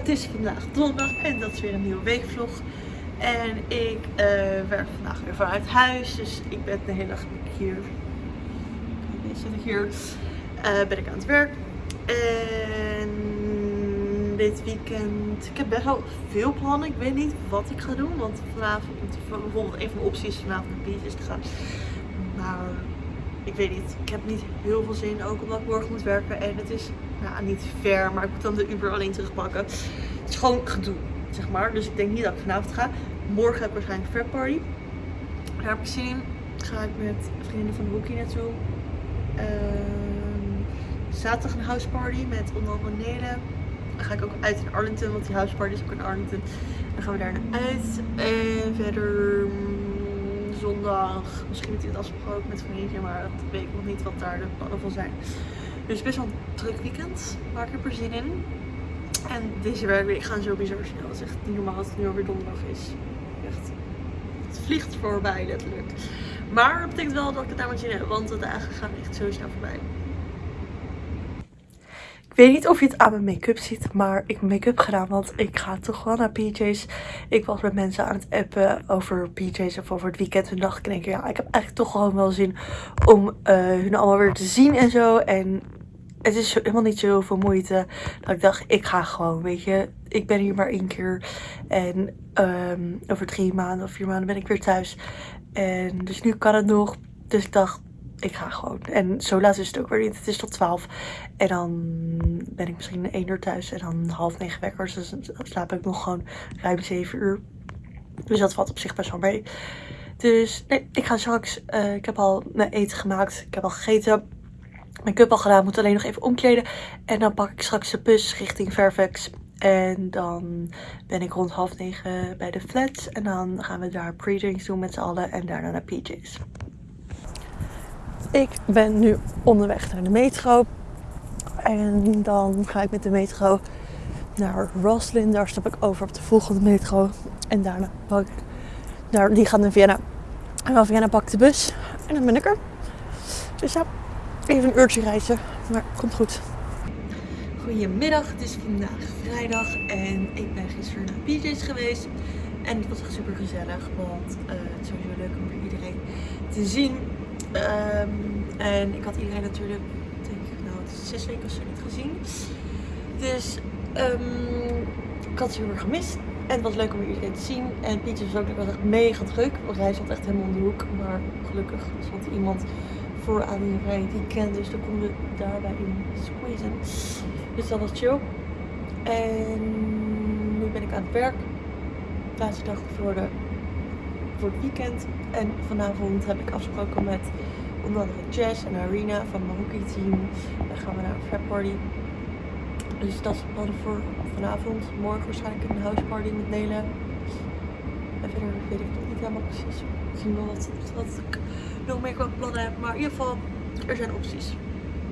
Het is vandaag donderdag en dat is weer een nieuwe weekvlog. En ik uh, werk vandaag weer vanuit huis, dus ik ben de hele dag hier. Zit hier. Uh, ben ik aan het werk. En dit weekend, ik heb best wel veel plannen. Ik weet niet wat ik ga doen, want vanavond, bijvoorbeeld een van de opties is vanavond naar beaches te gaan. Maar ik weet niet, ik heb niet heel veel zin, ook omdat ik morgen moet werken. En het is nou, niet ver, maar ik moet dan de Uber alleen terugpakken. Het is gewoon gedoe, zeg maar. Dus ik denk niet dat ik vanavond ga. Morgen heb ik waarschijnlijk een party. Daar heb ik zin in. Ga ik met vrienden van de hockey naartoe. Uh, zaterdag een houseparty met onder andere Nele. Dan ga ik ook uit in Arlington, want die houseparty is ook in Arlington. Dan gaan we daar naar uit. En verder mm, zondag, misschien met dit afgesproken met vriendje, maar dat weet ik nog niet wat daar de plannen van zijn. Dus best wel een druk weekend. Maar ik heb er zin in. En deze werkweek gaan zo bizar snel. Het is echt niet normaal dat het nu alweer donderdag is. Echt. Het vliegt voorbij letterlijk. Maar dat betekent wel dat ik het daar maar zin heb. Want de dagen gaan echt zo snel voorbij. Ik weet niet of je het aan mijn make-up ziet, maar ik heb make-up gedaan, want ik ga toch wel naar PJ's. Ik was met mensen aan het appen over PJ's of over het weekend. Toen dacht ik keer, ja, ik heb eigenlijk toch gewoon wel zin om uh, hun allemaal weer te zien en zo. En het is helemaal niet zoveel moeite. Dat ik dacht, ik ga gewoon, weet je. Ik ben hier maar één keer. En um, over drie maanden of vier maanden ben ik weer thuis. En dus nu kan het nog. Dus ik dacht, ik ga gewoon. En zo laat is het ook weer niet. Het is tot 12. En dan ben ik misschien één uur thuis. En dan half negen wekkers. Dus dan slaap ik nog gewoon ruim zeven uur. Dus dat valt op zich best wel mee. Dus nee, ik ga straks. Uh, ik heb al mijn eten gemaakt. Ik heb al gegeten make-up al gedaan. Moet alleen nog even omkleden. En dan pak ik straks de bus richting Fairfax. En dan ben ik rond half negen bij de flats. En dan gaan we daar pre-drinks doen met z'n allen. En daarna naar PJ's. Ik ben nu onderweg naar de metro. En dan ga ik met de metro naar Roslin. Daar stap ik over op de volgende metro. En daarna pak ik... Daar, die gaat naar Vienna. En van Vienna pak ik de bus. En dan ben ik er. Dus ja, Even een uurtje reizen, maar komt goed. Goedemiddag, het is vandaag vrijdag en ik ben gisteren naar PJ's geweest. En het was echt super gezellig, want uh, het is sowieso leuk om weer iedereen te zien. Um, en ik had iedereen natuurlijk, denk ik, nou, zes weken of zo niet gezien. Dus um, ik had ze heel erg gemist. En het was leuk om weer iedereen te zien. En PJ's was ook was echt mega druk, want hij zat echt helemaal om de hoek. Maar gelukkig zat iemand aan die rij die kent. Dus dan konden we daarbij in squeezen. Dus dat was chill. En nu ben ik aan het werk. Laatste dag voor, de, voor het weekend. En vanavond heb ik afgesproken met onder andere Jess en Arena van mijn hockeyteam. Dan gaan we naar een frat party. Dus dat is het voor vanavond. Morgen waarschijnlijk een house party met Nele. En verder weet ik nog niet helemaal precies. Misschien wel wat, ik nog meer qua plannen heb. Maar in ieder geval, er zijn opties.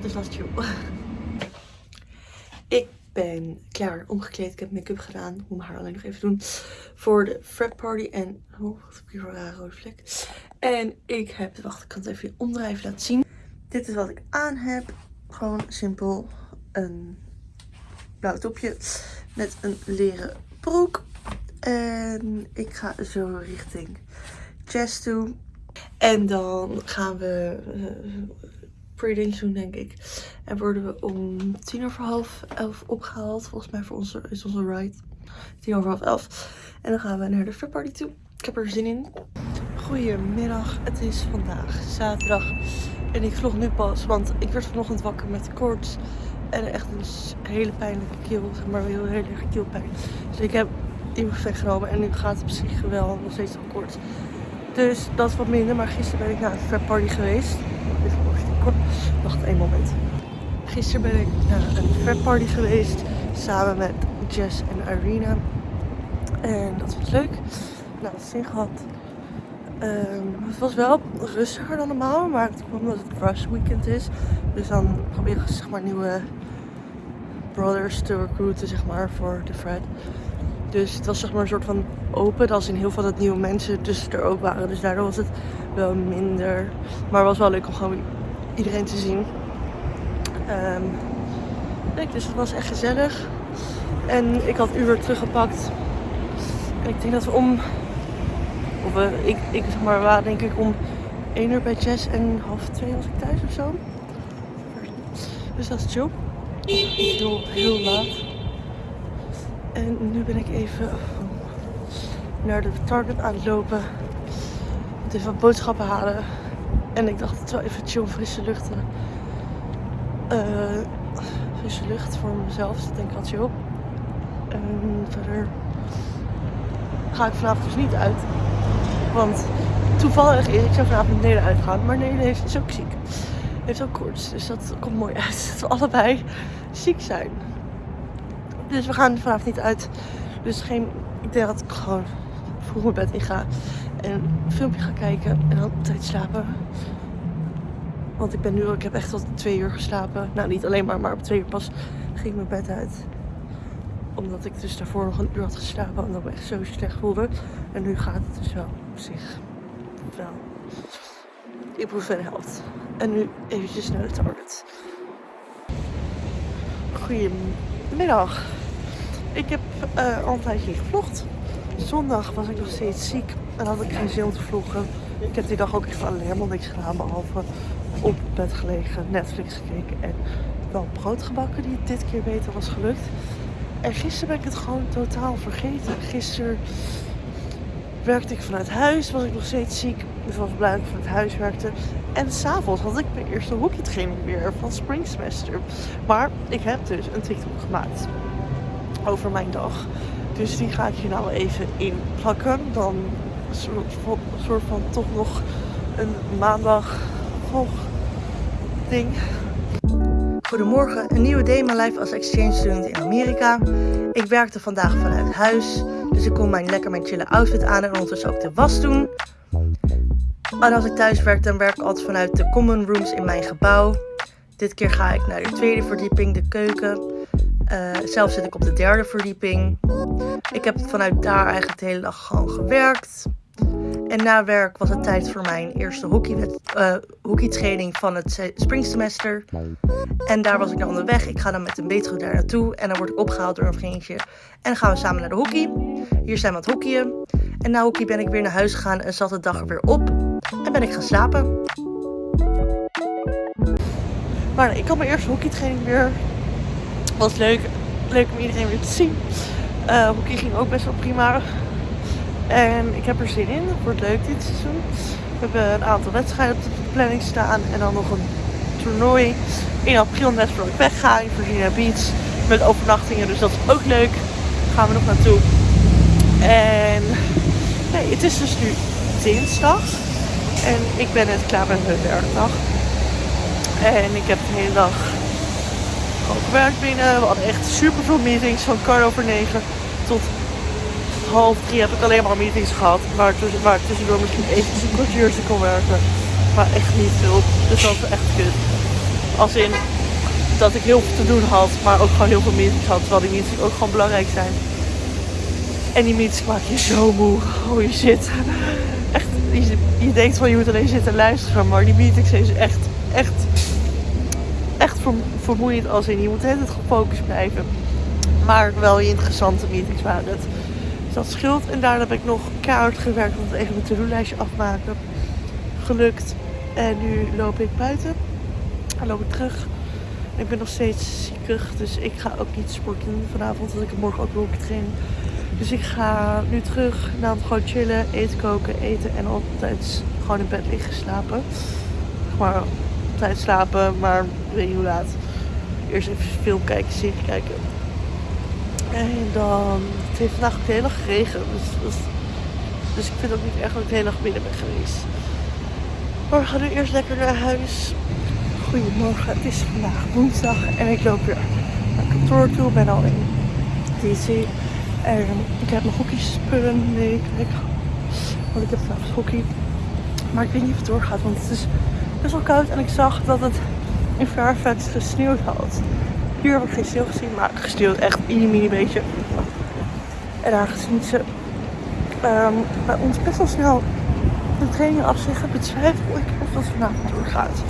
Dus dat is chill. Ik ben klaar omgekleed. Ik heb make-up gedaan. Ik moet mijn haar alleen nog even doen. Voor de frat party. En, oh, wat heb ik hier voor een rare rode vlek. En ik heb, wacht, ik kan het even omdraaien laten zien. Dit is wat ik aan heb. Gewoon simpel een blauw topje met een leren broek. En ik ga zo richting chest toe. En dan gaan we uh, doen, denk ik. En worden we om tien over half elf opgehaald. Volgens mij voor onze, is onze ride. Tien over half elf. En dan gaan we naar de party toe. Ik heb er zin in. Goedemiddag. Het is vandaag zaterdag. En ik vlog nu pas, want ik werd vanochtend wakker met koorts. En echt een hele pijnlijke keel, zeg maar heel, heel erg keelpijn. Dus ik heb ibuprofen genomen en nu gaat het zich wel nog steeds al kort. Dus dat is wat minder. Maar gisteren ben ik naar een frat party geweest. Wacht één moment. Gisteren ben ik naar een frat party geweest. Samen met Jess en Irina. En dat was leuk. Nou, het zin gehad. Um, het was wel rustiger dan normaal. Maar het kwam omdat het rush weekend is. Dus dan probeer ik zeg maar nieuwe brothers te recruiten zeg maar voor de frat. Dus het was zeg maar een soort van open. Als in heel veel dat nieuwe mensen tussen er ook waren. Dus daardoor was het wel minder. Maar het was wel leuk om gewoon iedereen te zien. Um, leuk, dus het was echt gezellig. En ik had Uber teruggepakt. En ik denk dat we om... We, ik, ik zeg maar, waren denk ik om 1 uur bij Jess en half 2 was ik thuis of zo. Dus dat is chill. Heel, heel laat. En nu ben ik even naar de Target aan het lopen. Moet even wat boodschappen halen. En ik dacht het wel even chill frisse lucht. Uh, frisse lucht voor mezelf. Dus dat denk ik chill. En verder ga ik vanavond dus niet uit. Want toevallig is, ik zou vanavond met Nele uitgaan. Maar Nele heeft, is ook ziek. Heeft ook koorts. Dus dat komt mooi uit. Dat we allebei ziek zijn. Dus we gaan vanavond niet uit. Dus geen, ik denk dat ik gewoon vroeg mijn bed in ga. En een filmpje ga kijken. En dan tijd slapen. Want ik ben nu, ik heb echt tot twee uur geslapen. Nou, niet alleen maar, maar op twee uur pas ging ik mijn bed uit. Omdat ik dus daarvoor nog een uur had geslapen. Omdat ik me echt zo slecht voelde. En nu gaat het dus wel op zich wel. Verder helpt. En nu eventjes naar de target. Goedemiddag. Ik heb uh, al een tijdje gevlogd. Zondag was ik nog steeds ziek en had ik geen zin om te vloggen. Ik heb die dag ook echt helemaal niks gedaan behalve op bed gelegen, Netflix gekeken en wel brood gebakken die dit keer beter was gelukt. En gisteren ben ik het gewoon totaal vergeten. Gisteren werkte ik vanuit huis, was ik nog steeds ziek. Dus was blij dat ik vanuit huis werkte. En s'avonds had ik mijn eerste hockeytraining weer van Spring Semester. Maar ik heb dus een TikTok gemaakt over mijn dag. Dus die ga ik hier nou even in plakken. Dan soort, soort van toch nog een maandag vlog ding. Goedemorgen, een nieuwe day mijn life als exchange student in Amerika. Ik werkte vandaag vanuit huis, dus ik kon mijn lekker mijn chille outfit aan en ondertussen ook de was doen. En als ik thuis werk, dan werk ik altijd vanuit de common rooms in mijn gebouw. Dit keer ga ik naar de tweede verdieping, de keuken. Uh, zelf zit ik op de derde verdieping. Ik heb vanuit daar eigenlijk de hele dag gewoon gewerkt. En na werk was het tijd voor mijn eerste uh, hockeytraining van het springsemester. En daar was ik dan onderweg. Ik ga dan met een metro daar naartoe. En dan word ik opgehaald door een vriendje. En dan gaan we samen naar de hockey. Hier zijn we het hockeyen. En na hockey ben ik weer naar huis gegaan en zat de dag er weer op. En ben ik gaan slapen. Maar ik had mijn eerste hockeytraining weer. Was leuk. Leuk om iedereen weer te zien. Uh, hockey ging ook best wel prima. En ik heb er zin in. Het wordt leuk dit seizoen. We hebben een aantal wedstrijden op de planning staan. En dan nog een toernooi in april net voor ik wegga in Virginia Beach. Met overnachtingen. Dus dat is ook leuk. Daar gaan we nog naartoe. En nee, het is dus nu dinsdag. En ik ben net klaar met mijn werkdag. En ik heb de hele dag gewoon gewerkt binnen. We hadden echt super veel meetings van kwart over negen tot half drie heb ik alleen maar meetings gehad. Waar, tussen, waar ik tussendoor misschien even een kwartiertje kon werken. Maar echt niet veel. Dus dat was echt kut. Als in dat ik heel veel te doen had, maar ook gewoon heel veel meetings had. Terwijl die meetings ook gewoon belangrijk zijn. En die meetings maak je zo moe. Oh je zit. Echt, je, je denkt van je moet alleen zitten luisteren. Maar die meetings zijn echt, echt, vermoeiend als in. Je moet het gefocust blijven. Maar wel interessante meetings waren het dat scheelt. En daarna heb ik nog keihard gewerkt om even mijn to-do-lijstje afmaken. Gelukt. En nu loop ik buiten. Dan loop ik terug. Ik ben nog steeds ziekig, dus ik ga ook niet sporten vanavond. Want ik heb morgen ook wil trainen. Dus ik ga nu terug. naar het gewoon chillen, eten koken, eten en altijd gewoon in bed liggen slapen. Maar tijd slapen, maar weet niet hoe laat. Eerst even film kijken, serie kijken. En dan, het heeft vandaag ook de hele dag geregend. Dus, dus, ik vind ook niet echt dat ik de hele dag binnen ben geweest. Maar we gaan nu eerst lekker naar huis. Goedemorgen, het is vandaag woensdag en ik loop weer naar kantoor toe. Ik ben al in DC. En ik heb mijn hockeyspullen mee. Kijk, want ik heb vanavond hockey. Maar ik weet niet of het doorgaat, want het is best wel koud. En ik zag dat het in Fairfax gesneeuwd had. Hier heb ik geen sneeuw gezien, maar gesteeld echt een mini beetje. En aangezien ze um, bij ons best wel snel de training afzeggen, betwijfel ik of dat vanavond doorgaat.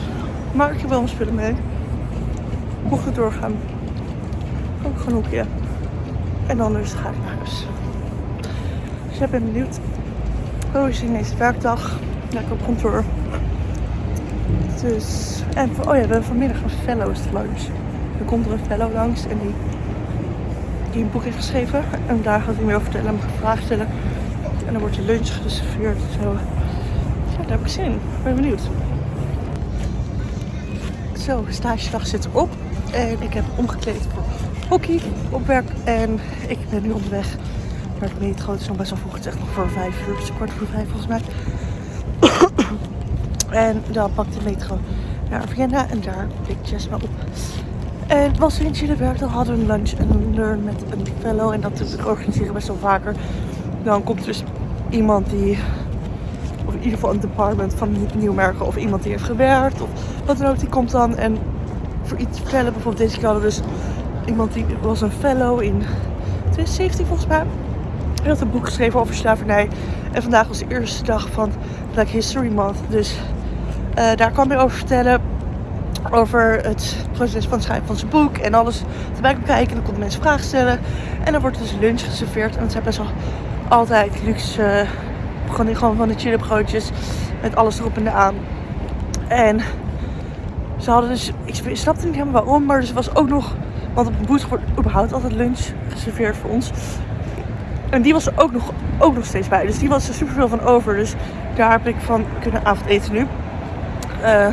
Maar ik heb wel mijn spullen mee. Mocht het doorgaan, ik gewoon hoekje. En anders ga ik naar huis. Dus ik ben benieuwd. Hoe is deze werkdag? Lekker op kantoor. Dus, en oh ja, we hebben vanmiddag een fellows lunch. Er komt er een fellow langs en die, die een boek heeft geschreven. En daar gaat hij meer over vertellen en me vragen stellen. En dan wordt je lunch geserveerd. Zo. Ja, daar heb ik zin in. Ik ben benieuwd. Zo, stagedag zit erop. En ik heb omgekleed voor hockey op werk. En ik ben nu onderweg naar de metro. Het is nog best wel vroeg. Het is echt nog voor vijf uur. Het is kwart voor vijf volgens mij. En dan pak de metro naar Vienna. En daar pikt Jess me op. En was chille werk. Dan hadden we een lunch en learn met een fellow. En dat organiseren best wel vaker. Dan komt dus iemand die of in ieder geval een department van Nieuwmerken of iemand die heeft gewerkt of wat dan ook, die komt dan en voor iets vertellen. Bijvoorbeeld deze keer hadden we dus iemand die was een fellow in 2017 volgens mij. Hij had een boek geschreven over slavernij. En vandaag was de eerste dag van Black History Month. Dus daar kwam hij over vertellen. Over het proces van het schrijven van zijn boek. En alles erbij kon kijken. En dan konden mensen vragen stellen. En dan wordt dus lunch geserveerd. En het zijn best wel altijd luxe... Gewoon, gewoon van de chille broodjes. Met alles erop en eraan. En ze hadden dus, ik snapte niet helemaal waarom, maar er was ook nog, want op een boot wordt überhaupt altijd lunch geserveerd voor ons. En die was er ook nog, ook nog steeds bij. Dus die was er super veel van over. Dus daar heb ik van kunnen avondeten nu. Uh,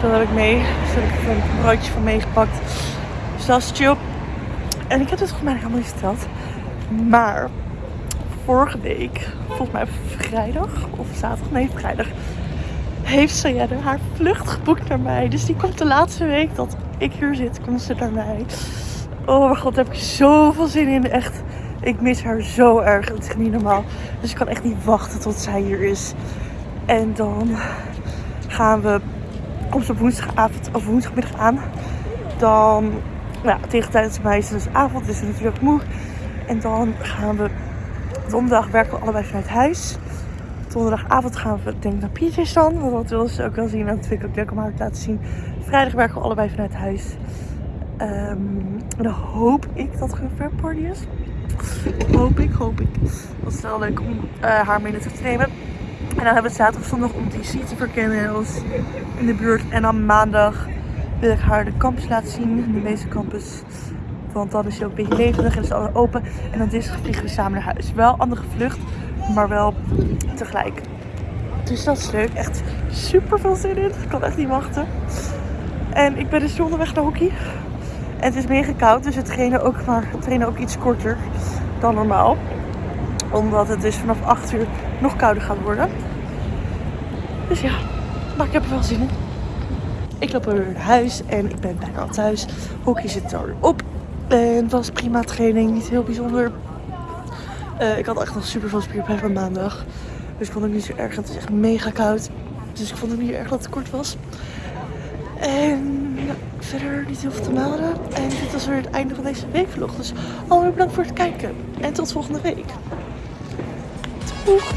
dat heb ik mee. Dus heb ik een broodje van meegepakt. Dus chill. En ik heb het volgens mij helemaal niet verteld. Maar vorige week, volgens mij vrijdag of zaterdag, nee vrijdag, heeft Sayenne haar vlucht geboekt naar mij. Dus die komt de laatste week dat ik hier zit, komt ze naar mij. Oh mijn god, daar heb ik zoveel zin in. Echt, ik mis haar zo erg. Het is niet normaal. Dus ik kan echt niet wachten tot zij hier is. En dan gaan we, ze woensdagavond of woensdagmiddag aan. Dan, nou, tegen tijdens mij is het dus avond, dus natuurlijk moe. En dan gaan we, donderdag werken we allebei vanuit huis. Donderdagavond gaan we denk ik naar Pietjes dan. Want dat wil ze ook wel zien. En dat vind ik ook leuk om haar te laten zien. Vrijdag werken we allebei vanuit huis. Um, dan hoop ik dat er een fair party is. Hoop ik, hoop ik. Dat is wel leuk om uh, haar mee te nemen. En dan hebben we het zaterdag zondag om DC te verkennen in de buurt. En dan maandag wil ik haar de campus laten zien. De meeste campus. Want dan is hij ook een beetje levendig en is alles open. En dan dinsdag vliegen we samen naar huis. Wel andere vlucht maar wel tegelijk. Dus dat is leuk. Echt super veel zin in. Ik kan echt niet wachten. En ik ben dus onderweg naar hockey. En het is mega koud, dus we trainen ook, maar, trainen ook iets korter dan normaal. Omdat het dus vanaf 8 uur nog kouder gaat worden. Dus ja, maar ik heb er wel zin in. Ik loop weer naar huis en ik ben bijna thuis. Hockey zit er op. En het was prima training, niet heel bijzonder. Uh, ik had echt nog super veel spierpijn van maandag. Dus ik vond het niet zo erg. Het is echt mega koud. Dus ik vond het niet erg dat het kort was. En ja, verder niet heel veel te melden. En dit was weer het einde van deze weekvlog. Dus alweer bedankt voor het kijken. En tot volgende week. Doeg!